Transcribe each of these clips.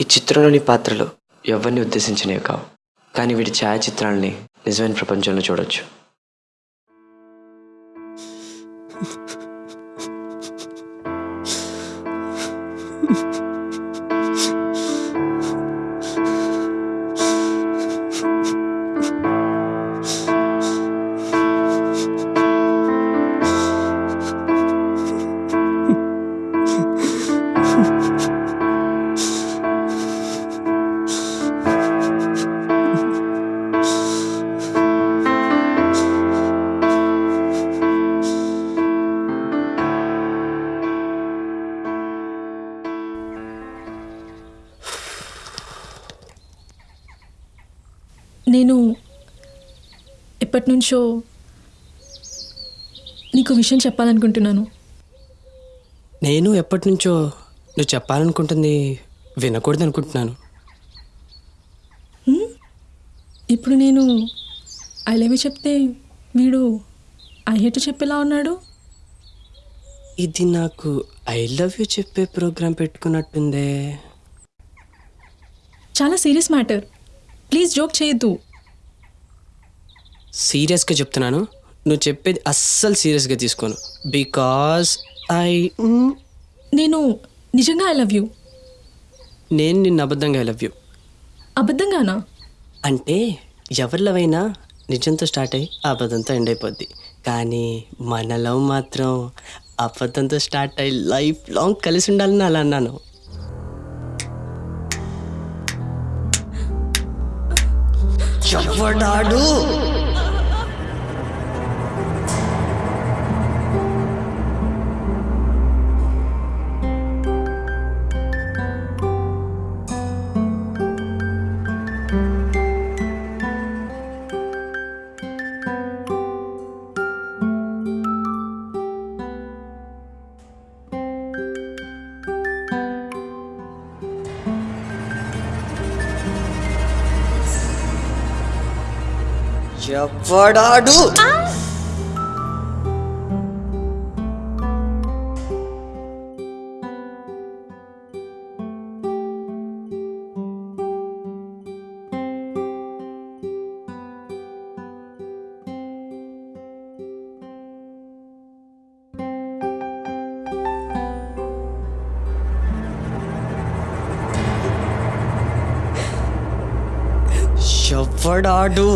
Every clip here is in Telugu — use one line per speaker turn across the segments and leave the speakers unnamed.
ఈ చిత్రంలోని పాత్రలు ఎవరిని ఉద్దేశించినవి కావు. కానీ వీటి ఛాయాచిత్రాలని నిజమైన ప్రపంచంలో చూడొచ్చు.
నేను ఎప్పటి నుంచో నీకు విషయం చెప్పాలనుకుంటున్నాను.
నేను ఎప్పటి నుంచో నువ్వు చెప్పాలనుకుంటుంది వినకూడదు అనుకుంటున్నాను
ఇప్పుడు నేను ఐ లవ్ యూ చెప్తే వీడు ఐ హేట్ చెప్పేలా ఉన్నాడు?
ఇది నాకు ఐ లవ్ యూ చెప్పే ప్రోగ్రాం పెట్టుకున్నట్టుందే.
చాలా సీరియస్ మ్యాటర్. ప్లీజ్ జోక్ చేయొద్దు.
సీరియస్గా చెప్తున్నాను. నువ్వు చెప్పేది అస్సలు సీరియస్గా తీసుకోను. బికాస్ ఐ
నేను నిజంగా ఐ లవ్ యూ.
నేను నిన్ను అబద్ధంగా ఐ లవ్ యూ.
అబద్ధంగానా?
అంటే ఎవరి లవ్ అయినా నిజంతో స్టార్ట్ అయ్యి అబద్ధంతో ఎండ్ అయిపోద్ది. కానీ మన లవ్ మాత్రం అబద్ధంతో స్టార్ట్ అయ్యి లైఫ్ లాంగ్ కలిసి ఉండాలని అలా అన్నాను. चप्पड़ डाडू चपड़ाडू चपड़ाडू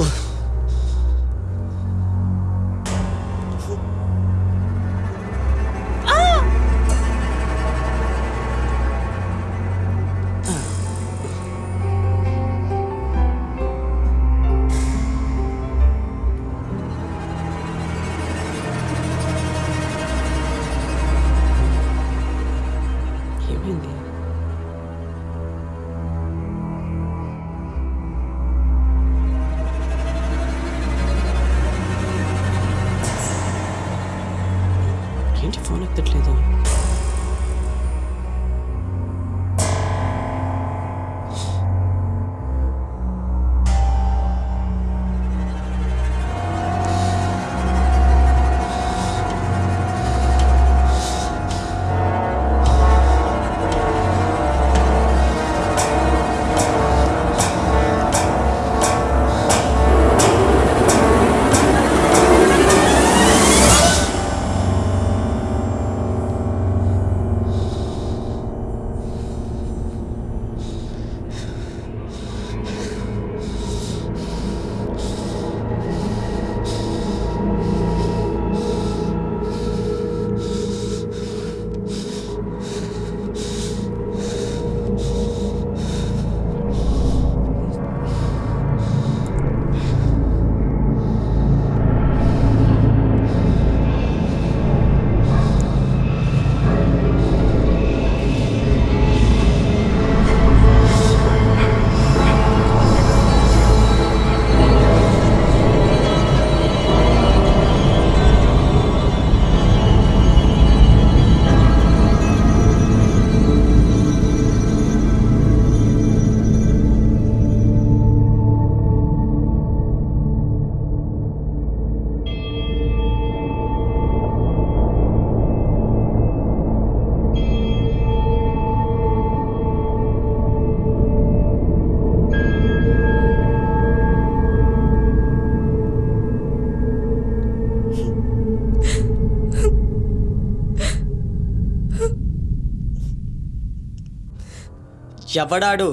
ఎవడాడు?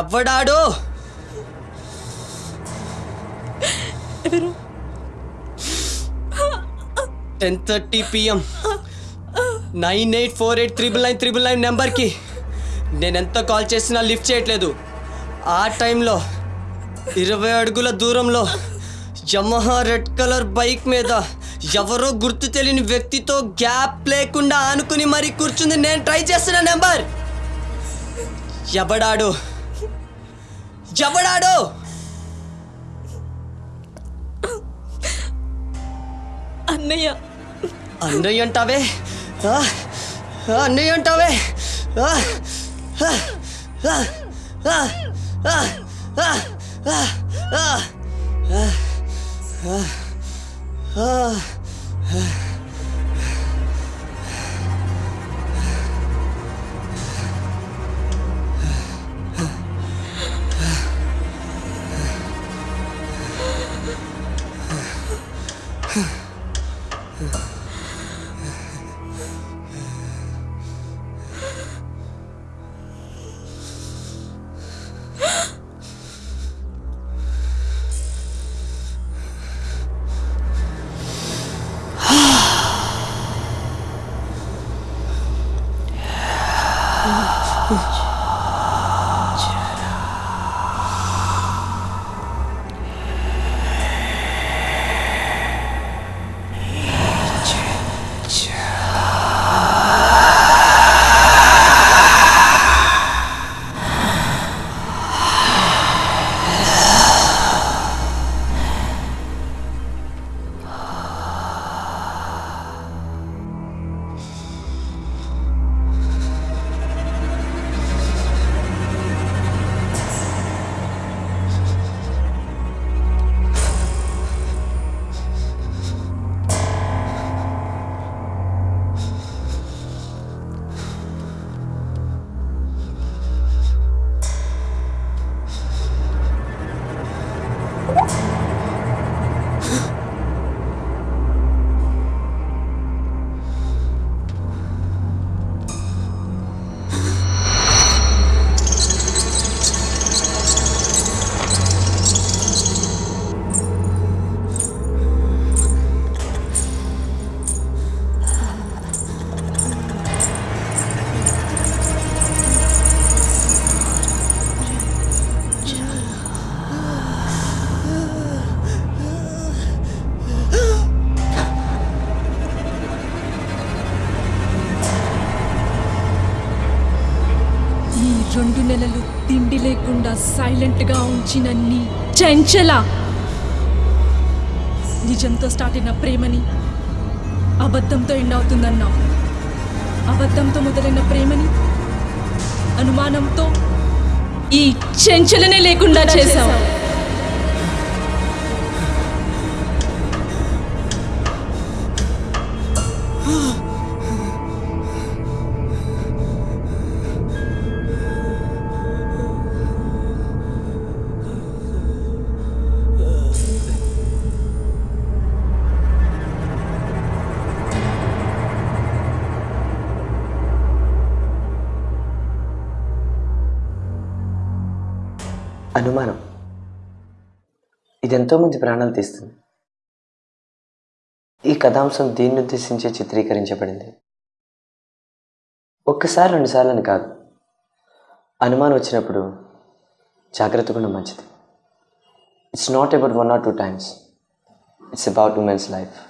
ఎవడాడు?
ఎవరు?
Ten thirty PM nine eight four eight triple nine triple nine నెంబర్కి నేను ఎంత కాల్ చేసినా లిఫ్ట్ చేయట్లేదు. ఆ టైంలో ఇరవై అడుగుల దూరంలో యమహా రెడ్ కలర్ బైక్ మీద ఎవరో గుర్తు తెలియని వ్యక్తితో గ్యాప్ లేకుండా ఆనుకుని మరీ కూర్చుంది నేను ట్రై చేస్తున్న నెంబర్ ఎవడాడు ఎవడాడు
అన్నయ్య
అన్నయ్య అంటావే అన్నయ్య అంటావే ఆ?
啊唉。సైలెంట్గా ఉంచిన నీ చెంచల. నిజంతో స్టార్ట్ అయిన ప్రేమని అబద్ధంతో ఎండ్ అవుతుందన్నావు అబద్ధంతో మొదలైన ప్రేమని అనుమానంతో ఈ చెంచలనే లేకుండా చేశావు.
అనుమానం. ఇది ఎంతోమంది ప్రాణాలు తీస్తుంది. ఈ కథాంశం దీన్ని ఉద్దేశించి చిత్రీకరించబడింది. ఒక్కసారి రెండుసార్లు అని కాదు. అనుమానం వచ్చినప్పుడు జాగ్రత్తగా మంచిది. It's not about one or two times it's about women's life